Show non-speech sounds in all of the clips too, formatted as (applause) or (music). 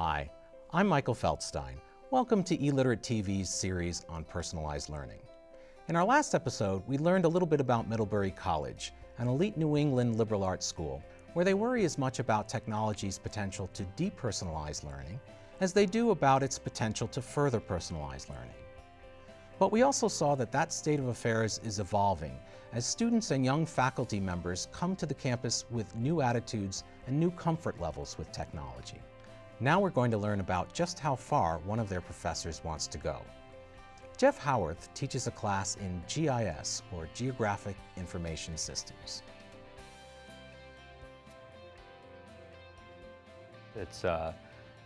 Hi, I'm Michael Feldstein. Welcome to eLiterate TV's series on personalized learning. In our last episode, we learned a little bit about Middlebury College, an elite New England liberal arts school, where they worry as much about technology's potential to depersonalize learning as they do about its potential to further personalize learning. But we also saw that that state of affairs is evolving as students and young faculty members come to the campus with new attitudes and new comfort levels with technology. Now we're going to learn about just how far one of their professors wants to go. Jeff Howarth teaches a class in GIS, or Geographic Information Systems. It's, uh,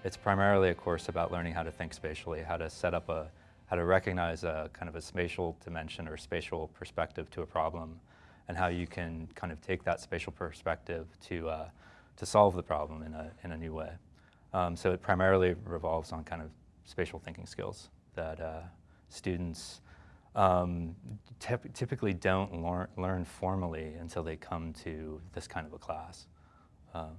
it's primarily a course about learning how to think spatially, how to set up a, how to recognize a kind of a spatial dimension or spatial perspective to a problem, and how you can kind of take that spatial perspective to, uh, to solve the problem in a, in a new way. Um, so it primarily revolves on kind of spatial thinking skills that uh, students um, typically don't learn, learn formally until they come to this kind of a class. Um,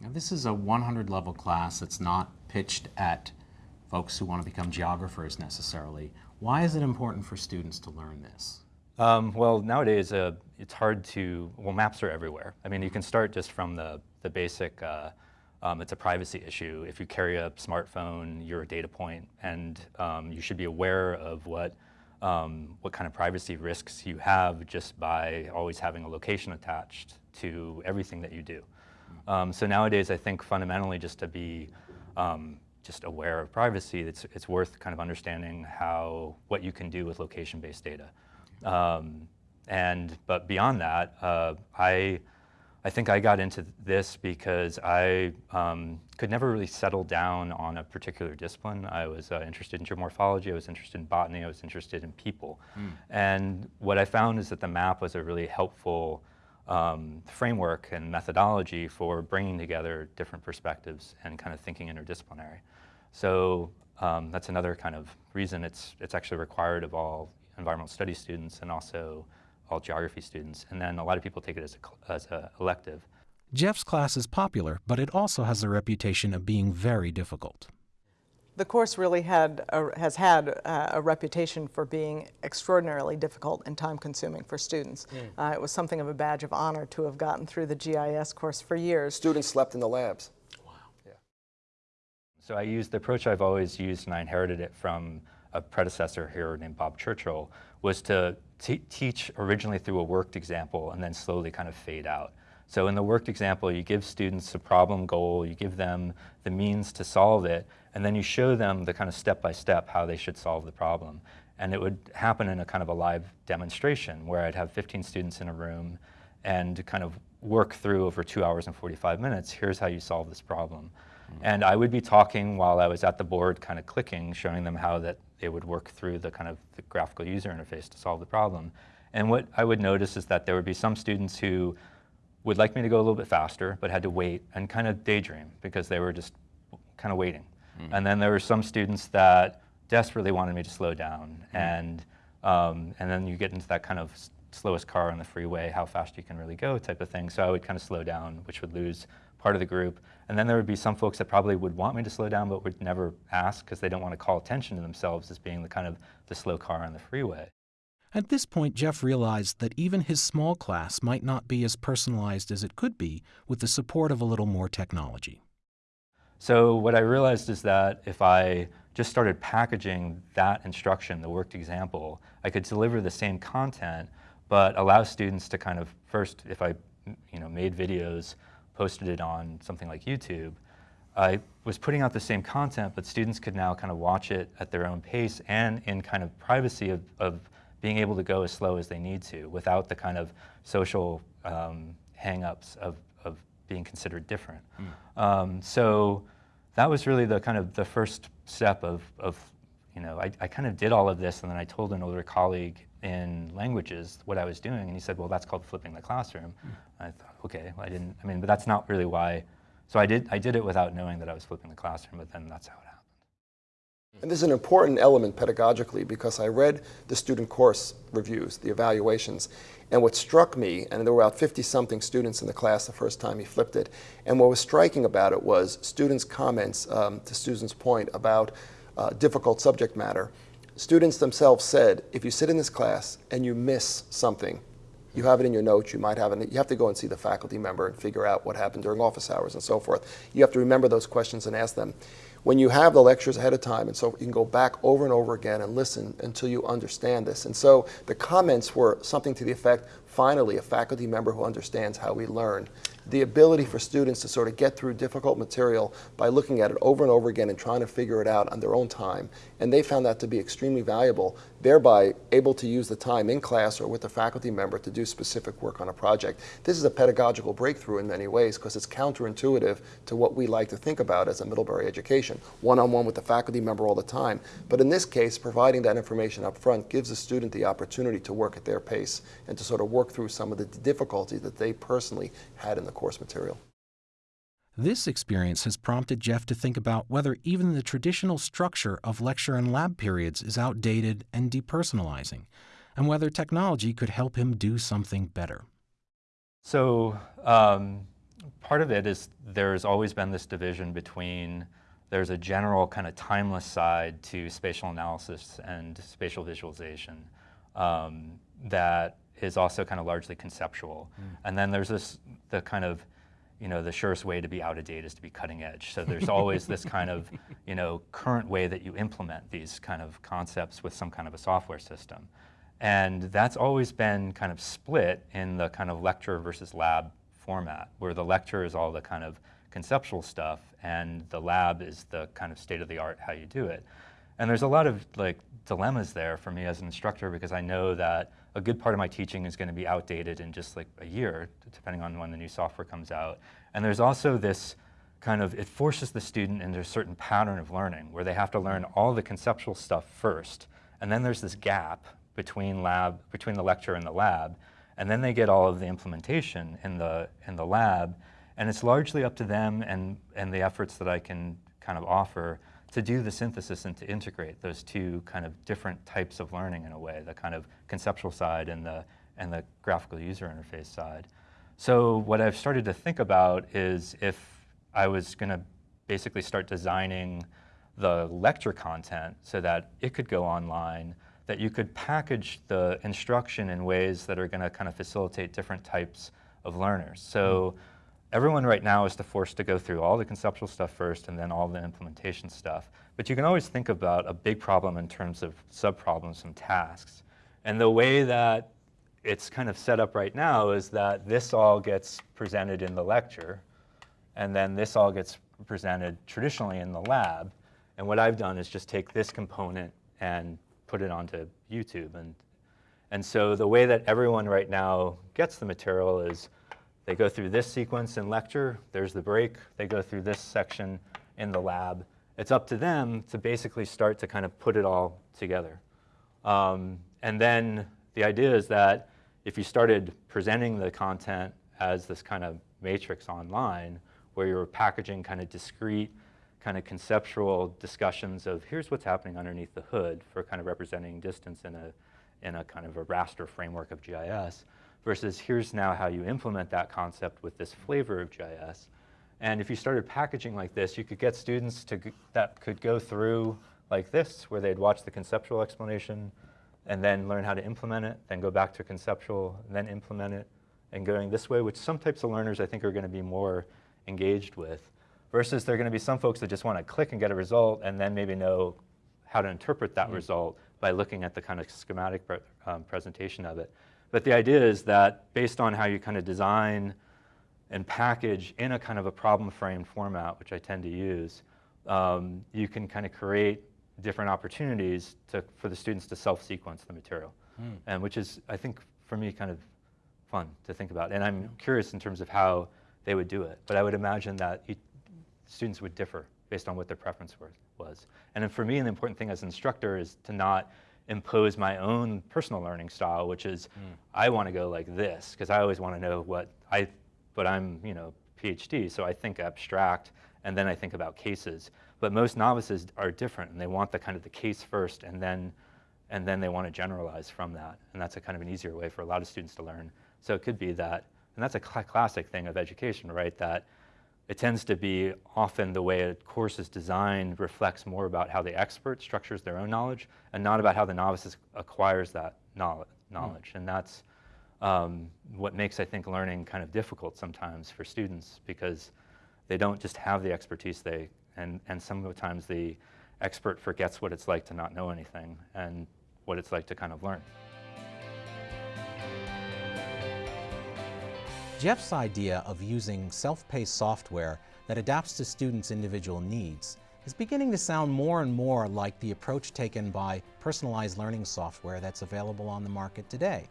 now this is a 100 level class that's not pitched at folks who want to become geographers necessarily. Why is it important for students to learn this? Um, well, nowadays uh, it's hard to, well maps are everywhere. I mean you can start just from the, the basic uh, um, it's a privacy issue. If you carry a smartphone, you're a data point, and um, you should be aware of what um, what kind of privacy risks you have just by always having a location attached to everything that you do. Um, so nowadays, I think fundamentally just to be um, just aware of privacy, it's, it's worth kind of understanding how, what you can do with location-based data. Um, and, but beyond that, uh, I, I think I got into this because I um, could never really settle down on a particular discipline. I was uh, interested in geomorphology, I was interested in botany, I was interested in people. Mm. And what I found is that the map was a really helpful um, framework and methodology for bringing together different perspectives and kind of thinking interdisciplinary. So um, that's another kind of reason it's, it's actually required of all environmental studies students and also all geography students, and then a lot of people take it as a, as a elective. Jeff's class is popular, but it also has a reputation of being very difficult. The course really had a, has had a, a reputation for being extraordinarily difficult and time-consuming for students. Mm. Uh, it was something of a badge of honor to have gotten through the GIS course for years. Students slept in the labs. Wow. Yeah. So I used the approach I've always used, and I inherited it from a predecessor here named Bob Churchill, was to teach originally through a worked example and then slowly kind of fade out. So in the worked example, you give students a problem goal, you give them the means to solve it, and then you show them the kind of step-by-step -step how they should solve the problem. And it would happen in a kind of a live demonstration where I'd have 15 students in a room and kind of work through over two hours and 45 minutes, here's how you solve this problem. And I would be talking while I was at the board kind of clicking, showing them how that they would work through the kind of the graphical user interface to solve the problem. And what I would notice is that there would be some students who would like me to go a little bit faster, but had to wait and kind of daydream because they were just kind of waiting. Mm. And then there were some students that desperately wanted me to slow down. Mm. And, um, and then you get into that kind of slowest car on the freeway, how fast you can really go type of thing. So I would kind of slow down, which would lose part of the group. And then there would be some folks that probably would want me to slow down but would never ask because they don't want to call attention to themselves as being the kind of the slow car on the freeway. At this point, Jeff realized that even his small class might not be as personalized as it could be with the support of a little more technology. So what I realized is that if I just started packaging that instruction, the worked example, I could deliver the same content, but allow students to kind of first, if I you know, made videos posted it on something like YouTube, I was putting out the same content, but students could now kind of watch it at their own pace and in kind of privacy of, of being able to go as slow as they need to without the kind of social um, hang-ups of, of being considered different. Mm. Um, so that was really the kind of the first step of, of you know, I, I kind of did all of this and then I told an older colleague in languages what I was doing, and he said, well, that's called flipping the classroom. Mm. I thought, okay, well, I didn't, I mean, but that's not really why. So I did, I did it without knowing that I was flipping the classroom, but then that's how it happened. And this is an important element pedagogically because I read the student course reviews, the evaluations, and what struck me, and there were about 50 something students in the class the first time he flipped it, and what was striking about it was students' comments, um, to Susan's point, about uh, difficult subject matter. Students themselves said, if you sit in this class and you miss something, you have it in your notes, you might have it, you have to go and see the faculty member and figure out what happened during office hours and so forth. You have to remember those questions and ask them. When you have the lectures ahead of time and so you can go back over and over again and listen until you understand this. And so the comments were something to the effect, finally, a faculty member who understands how we learn the ability for students to sort of get through difficult material by looking at it over and over again and trying to figure it out on their own time. And they found that to be extremely valuable, thereby able to use the time in class or with the faculty member to do specific work on a project. This is a pedagogical breakthrough in many ways because it's counterintuitive to what we like to think about as a Middlebury education, one-on-one -on -one with the faculty member all the time. But in this case, providing that information up front gives the student the opportunity to work at their pace and to sort of work through some of the difficulties that they personally had in the course material. This experience has prompted Jeff to think about whether even the traditional structure of lecture and lab periods is outdated and depersonalizing, and whether technology could help him do something better. So um, part of it is there's always been this division between there's a general kind of timeless side to spatial analysis and spatial visualization um, that is also kind of largely conceptual. Mm. And then there's this, the kind of, you know, the surest way to be out of date is to be cutting edge. So there's always this kind of, (laughs) you know, current way that you implement these kind of concepts with some kind of a software system. And that's always been kind of split in the kind of lecture versus lab format, where the lecture is all the kind of conceptual stuff and the lab is the kind of state of the art how you do it. And there's a lot of like dilemmas there for me as an instructor because I know that a good part of my teaching is going to be outdated in just like a year, depending on when the new software comes out. And there's also this kind of, it forces the student into a certain pattern of learning where they have to learn all the conceptual stuff first. And then there's this gap between lab, between the lecture and the lab. And then they get all of the implementation in the, in the lab. And it's largely up to them and, and the efforts that I can kind of offer to do the synthesis and to integrate those two kind of different types of learning in a way, the kind of conceptual side and the, and the graphical user interface side. So what I've started to think about is if I was going to basically start designing the lecture content so that it could go online, that you could package the instruction in ways that are going to kind of facilitate different types of learners. So mm everyone right now is forced to go through all the conceptual stuff first and then all the implementation stuff. But you can always think about a big problem in terms of sub-problems and tasks. And the way that it's kind of set up right now is that this all gets presented in the lecture, and then this all gets presented traditionally in the lab. And what I've done is just take this component and put it onto YouTube. And, and so the way that everyone right now gets the material is they go through this sequence in lecture, there's the break, they go through this section in the lab. It's up to them to basically start to kind of put it all together. Um, and then the idea is that if you started presenting the content as this kind of matrix online, where you're packaging kind of discrete, kind of conceptual discussions of here's what's happening underneath the hood for kind of representing distance in a, in a kind of a raster framework of GIS, versus here's now how you implement that concept with this flavor of GIS. And if you started packaging like this, you could get students to, that could go through like this, where they'd watch the conceptual explanation and then learn how to implement it, then go back to conceptual, then implement it, and going this way, which some types of learners I think are going to be more engaged with, versus there are going to be some folks that just want to click and get a result and then maybe know how to interpret that mm -hmm. result by looking at the kind of schematic um, presentation of it. But the idea is that based on how you kind of design and package in a kind of a problem frame format, which I tend to use, um, you can kind of create different opportunities to, for the students to self-sequence the material, mm. and which is, I think, for me, kind of fun to think about. And I'm curious in terms of how they would do it. But I would imagine that students would differ based on what their preference was. And then for me, the important thing as an instructor is to not impose my own personal learning style, which is mm. I want to go like this because I always want to know what I, but I'm you know PhD, so I think abstract and then I think about cases. But most novices are different and they want the kind of the case first and then, and then they want to generalize from that. And that's a kind of an easier way for a lot of students to learn. So it could be that, and that's a cl classic thing of education, right? That it tends to be often the way a course is designed reflects more about how the expert structures their own knowledge and not about how the novice acquires that knowledge. knowledge. Mm. And that's um, what makes, I think, learning kind of difficult sometimes for students because they don't just have the expertise, they, and, and sometimes the expert forgets what it's like to not know anything and what it's like to kind of learn. Jeff's idea of using self-paced software that adapts to students' individual needs is beginning to sound more and more like the approach taken by personalized learning software that's available on the market today.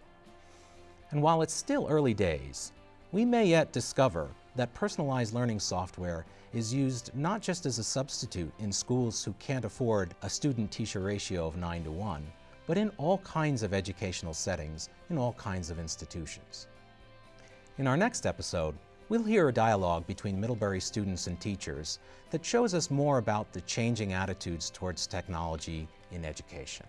And while it's still early days, we may yet discover that personalized learning software is used not just as a substitute in schools who can't afford a student-teacher ratio of 9 to 1, but in all kinds of educational settings in all kinds of institutions. In our next episode, we'll hear a dialogue between Middlebury students and teachers that shows us more about the changing attitudes towards technology in education.